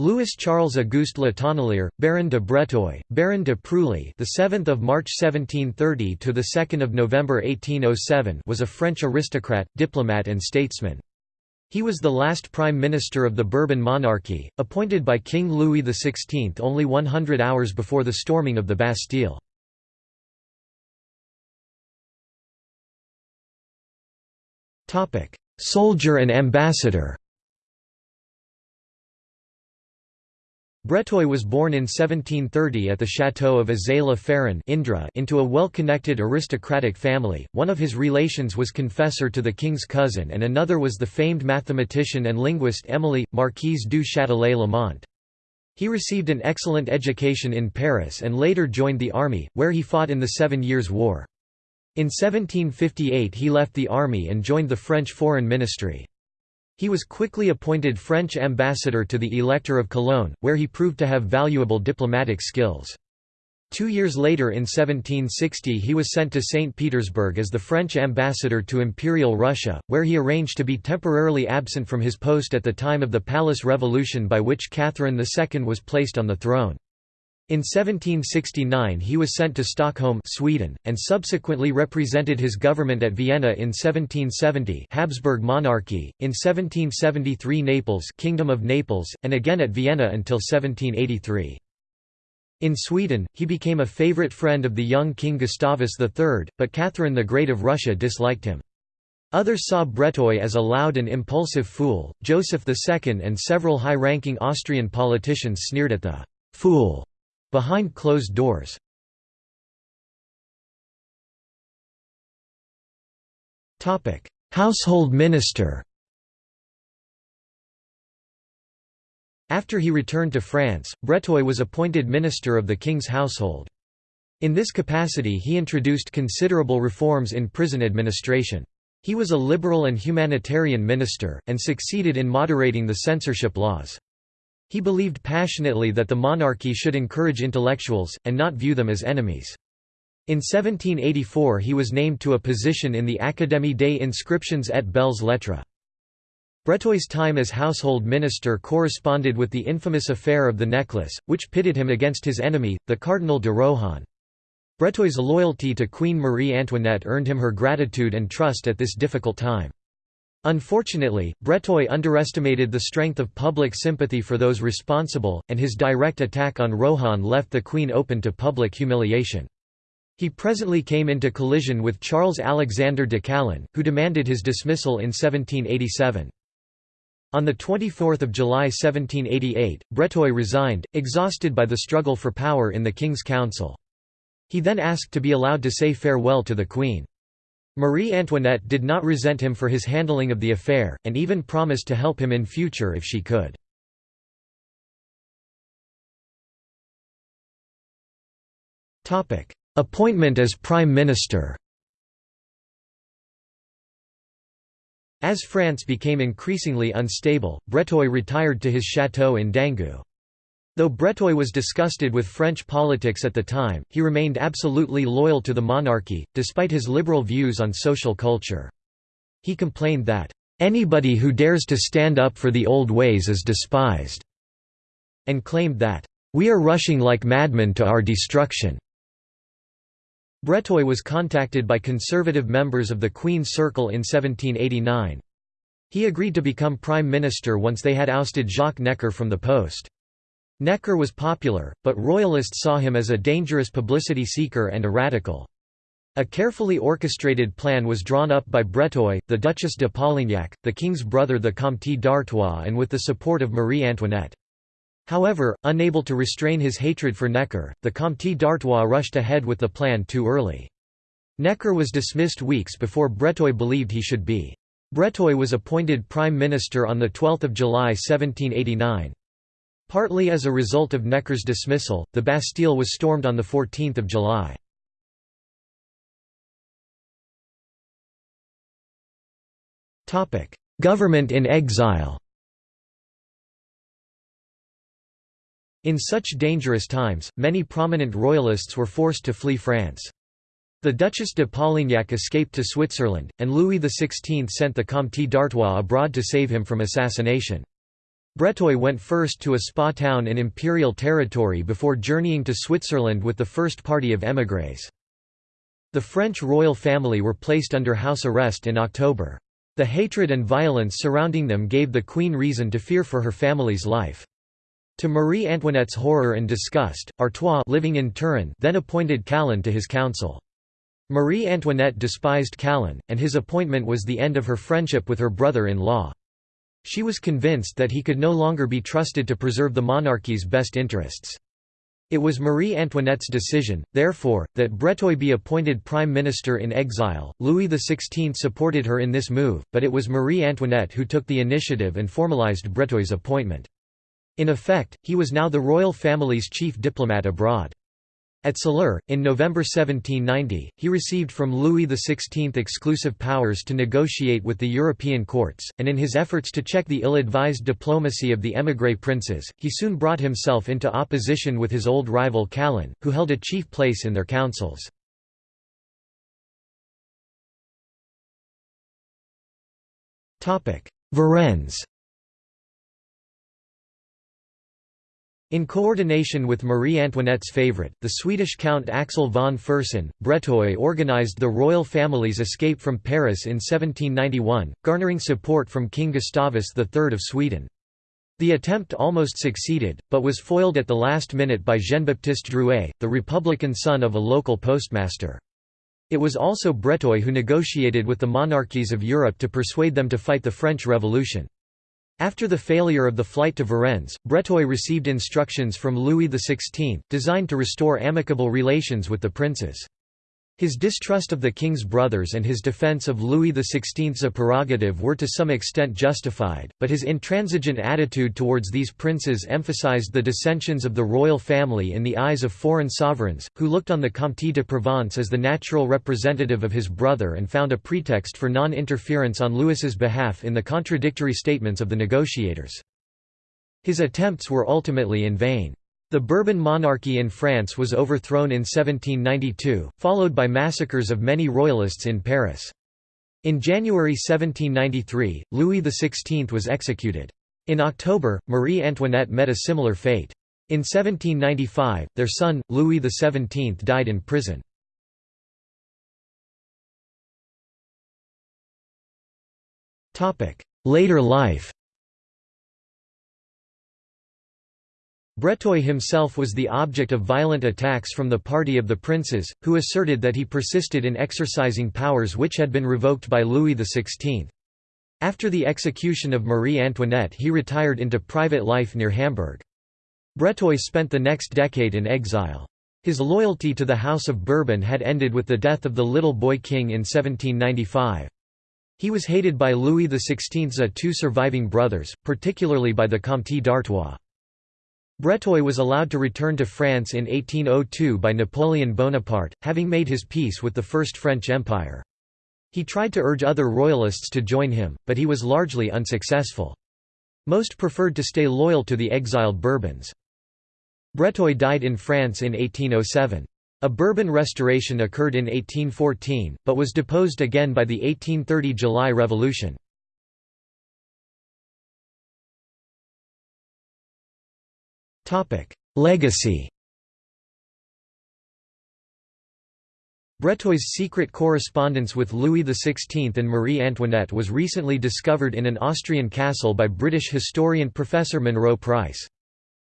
Louis Charles Auguste Le Tonnelier, Baron de Breteuil, Baron de Preuilly, the 7th of March 1730 to the 2nd of November 1807, was a French aristocrat, diplomat and statesman. He was the last prime minister of the Bourbon monarchy, appointed by King Louis XVI only 100 hours before the storming of the Bastille. Soldier and ambassador Breteuil was born in 1730 at the château of Azay-la-Féronne into a well-connected aristocratic family. One of his relations was confessor to the king's cousin and another was the famed mathematician and linguist Émilie, Marquise du Châtelet-Lamont. He received an excellent education in Paris and later joined the army, where he fought in the Seven Years' War. In 1758 he left the army and joined the French Foreign Ministry. He was quickly appointed French ambassador to the Elector of Cologne, where he proved to have valuable diplomatic skills. Two years later in 1760 he was sent to St. Petersburg as the French ambassador to Imperial Russia, where he arranged to be temporarily absent from his post at the time of the Palace Revolution by which Catherine II was placed on the throne. In 1769 he was sent to Stockholm Sweden, and subsequently represented his government at Vienna in 1770 Habsburg monarchy, in 1773 Naples Kingdom of Naples, and again at Vienna until 1783. In Sweden, he became a favorite friend of the young King Gustavus III, but Catherine the Great of Russia disliked him. Others saw Breteuil as a loud and impulsive fool. Joseph II and several high ranking Austrian politicians sneered at the fool Behind closed doors Household minister After he returned to France, Breteuil was appointed minister of the king's household. In this capacity he introduced considerable reforms in prison administration. He was a liberal and humanitarian minister, and succeeded in moderating the censorship laws. He believed passionately that the monarchy should encourage intellectuals, and not view them as enemies. In 1784 he was named to a position in the Académie des inscriptions et belles lettres. Breteuil's time as household minister corresponded with the infamous affair of the necklace, which pitted him against his enemy, the Cardinal de Rohan. Breteuil's loyalty to Queen Marie Antoinette earned him her gratitude and trust at this difficult time. Unfortunately, Breteuil underestimated the strength of public sympathy for those responsible, and his direct attack on Rohan left the Queen open to public humiliation. He presently came into collision with Charles Alexander de Calonne, who demanded his dismissal in 1787. On 24 July 1788, Breteuil resigned, exhausted by the struggle for power in the King's Council. He then asked to be allowed to say farewell to the Queen. Marie Antoinette did not resent him for his handling of the affair, and even promised to help him in future if she could. Appointment as Prime Minister As France became increasingly unstable, Breteuil retired to his château in Dangu. Though Breteuil was disgusted with French politics at the time, he remained absolutely loyal to the monarchy, despite his liberal views on social culture. He complained that, "...anybody who dares to stand up for the old ways is despised," and claimed that, "...we are rushing like madmen to our destruction." Breteuil was contacted by conservative members of the Queen's Circle in 1789. He agreed to become prime minister once they had ousted Jacques Necker from the post. Necker was popular, but royalists saw him as a dangerous publicity seeker and a radical. A carefully orchestrated plan was drawn up by Breteuil, the Duchess de Polignac, the king's brother the Comte d'Artois and with the support of Marie Antoinette. However, unable to restrain his hatred for Necker, the Comte d'Artois rushed ahead with the plan too early. Necker was dismissed weeks before Breteuil believed he should be. Breteuil was appointed prime minister on 12 July 1789. Partly as a result of Necker's dismissal, the Bastille was stormed on 14 July. Government in exile In such dangerous times, many prominent royalists were forced to flee France. The Duchess de Polignac escaped to Switzerland, and Louis XVI sent the Comte d'Artois abroad to save him from assassination. Breteuil went first to a spa town in imperial territory before journeying to Switzerland with the first party of émigrés. The French royal family were placed under house arrest in October. The hatred and violence surrounding them gave the queen reason to fear for her family's life. To Marie Antoinette's horror and disgust, Artois living in Turin then appointed Calonne to his council. Marie Antoinette despised Calonne, and his appointment was the end of her friendship with her brother-in-law. She was convinced that he could no longer be trusted to preserve the monarchy's best interests. It was Marie Antoinette's decision, therefore, that Breteuil be appointed prime minister in exile. Louis XVI supported her in this move, but it was Marie Antoinette who took the initiative and formalized Breteuil's appointment. In effect, he was now the royal family's chief diplomat abroad. At Soleure, in November 1790, he received from Louis XVI exclusive powers to negotiate with the European courts, and in his efforts to check the ill-advised diplomacy of the émigré princes, he soon brought himself into opposition with his old rival Calonne, who held a chief place in their councils. Varennes In coordination with Marie Antoinette's favourite, the Swedish Count Axel von Fersen, Breteuil organised the royal family's escape from Paris in 1791, garnering support from King Gustavus III of Sweden. The attempt almost succeeded, but was foiled at the last minute by Jean-Baptiste Drouet, the Republican son of a local postmaster. It was also Breteuil who negotiated with the monarchies of Europe to persuade them to fight the French Revolution. After the failure of the flight to Varennes, Breteuil received instructions from Louis XVI, designed to restore amicable relations with the princes. His distrust of the king's brothers and his defense of Louis XVI's prerogative were to some extent justified, but his intransigent attitude towards these princes emphasized the dissensions of the royal family in the eyes of foreign sovereigns, who looked on the Comte de Provence as the natural representative of his brother and found a pretext for non-interference on Louis's behalf in the contradictory statements of the negotiators. His attempts were ultimately in vain. The Bourbon monarchy in France was overthrown in 1792, followed by massacres of many royalists in Paris. In January 1793, Louis XVI was executed. In October, Marie Antoinette met a similar fate. In 1795, their son, Louis XVII died in prison. Later life Breteuil himself was the object of violent attacks from the party of the princes, who asserted that he persisted in exercising powers which had been revoked by Louis XVI. After the execution of Marie Antoinette he retired into private life near Hamburg. Breteuil spent the next decade in exile. His loyalty to the House of Bourbon had ended with the death of the little boy king in 1795. He was hated by Louis XVI's two surviving brothers, particularly by the Comte d'Artois. Breteuil was allowed to return to France in 1802 by Napoleon Bonaparte, having made his peace with the First French Empire. He tried to urge other royalists to join him, but he was largely unsuccessful. Most preferred to stay loyal to the exiled Bourbons. Breteuil died in France in 1807. A Bourbon restoration occurred in 1814, but was deposed again by the 1830 July Revolution. Legacy Breteuil's secret correspondence with Louis XVI and Marie Antoinette was recently discovered in an Austrian castle by British historian Professor Munro Price.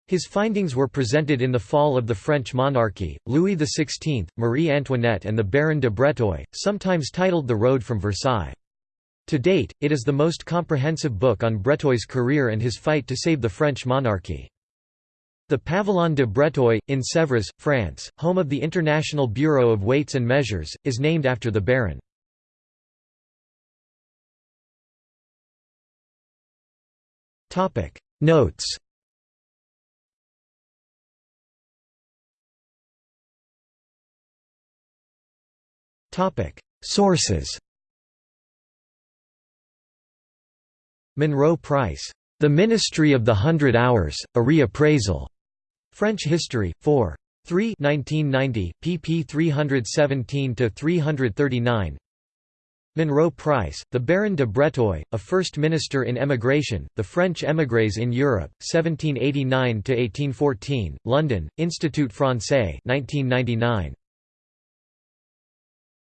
His findings were presented in The Fall of the French Monarchy, Louis XVI, Marie Antoinette and the Baron de Breteuil, sometimes titled The Road from Versailles. To date, it is the most comprehensive book on Breteuil's career and his fight to save the French monarchy. The Pavillon de Breteuil, in Sèvres, France, home of the International Bureau of Weights and Measures, is named after the Baron. Notes Sources Munro Price. The Ministry of the Hundred Hours, A Reappraisal. French History, 4. 3 1990, pp 317–339 Munro Price, the Baron de Breteuil, a first minister in emigration, The French émigrés in Europe, 1789–1814, London, Institut Français 1999.